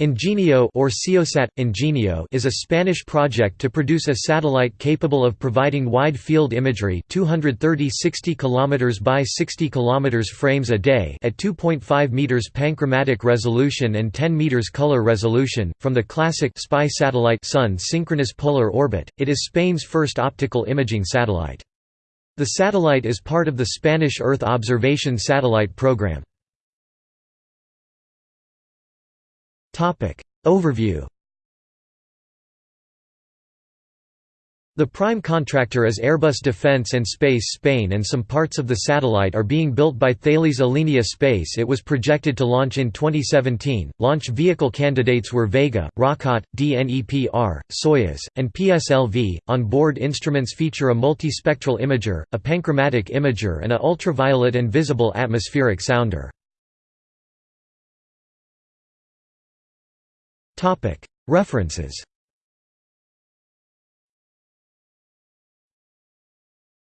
Ingenio or SEOSat Ingenio is a Spanish project to produce a satellite capable of providing wide field imagery 230 60 km by 60 km frames a day at 2.5 meters panchromatic resolution and 10 meters color resolution from the classic spy satellite Sun synchronous polar orbit. It is Spain's first optical imaging satellite. The satellite is part of the Spanish Earth observation satellite program. Overview The prime contractor is Airbus Defence and Space Spain and some parts of the satellite are being built by Thales Alenia Space it was projected to launch in 2017. Launch vehicle candidates were Vega, Rokot, DNEPR, Soyuz, and PSLV. On board instruments feature a multispectral imager, a panchromatic imager and a ultraviolet and visible atmospheric sounder. References